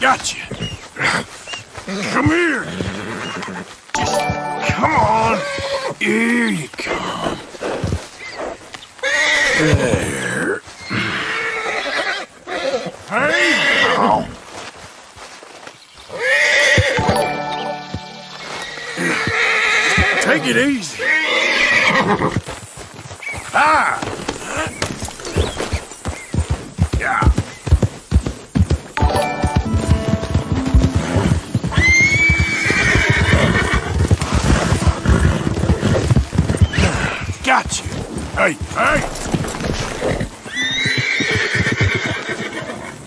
Gotcha. Come here. Come on. Here you come. There. Hey. Take it easy. Ah. Hey.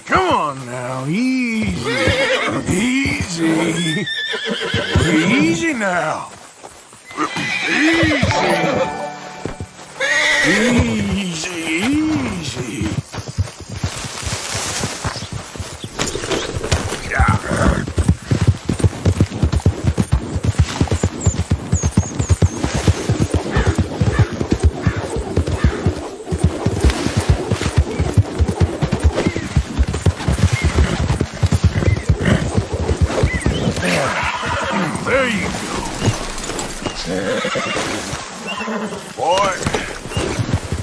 Come on now, easy. Easy. Easy now. Easy. Easy,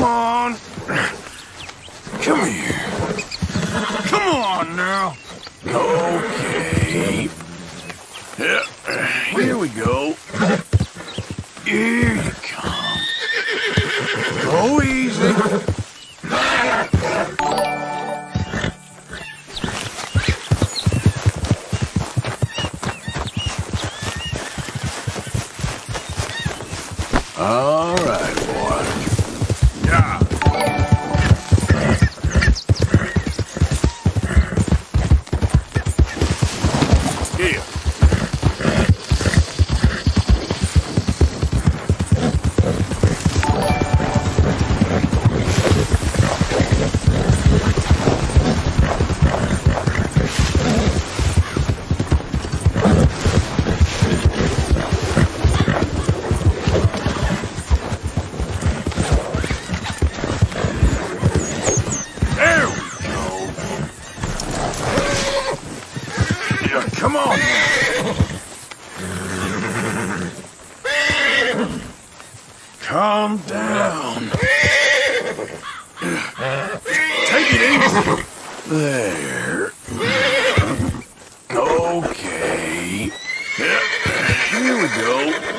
Come on. Come here. Come on now. Okay. Yeah, here we go. Here you come. Go easy. All Come on. Calm down. Take it easy. There. Okay. Here we go.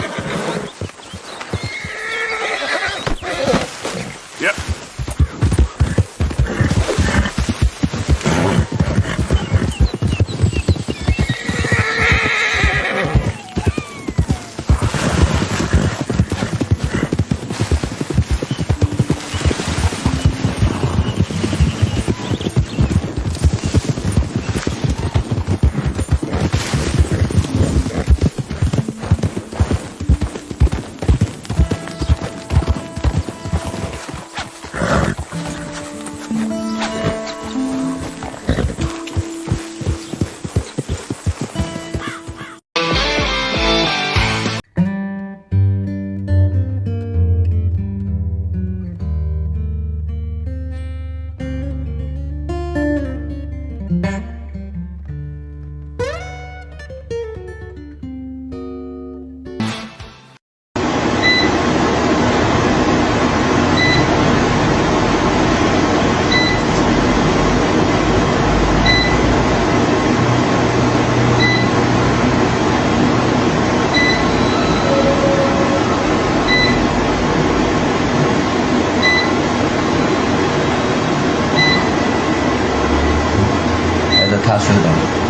啊，是的。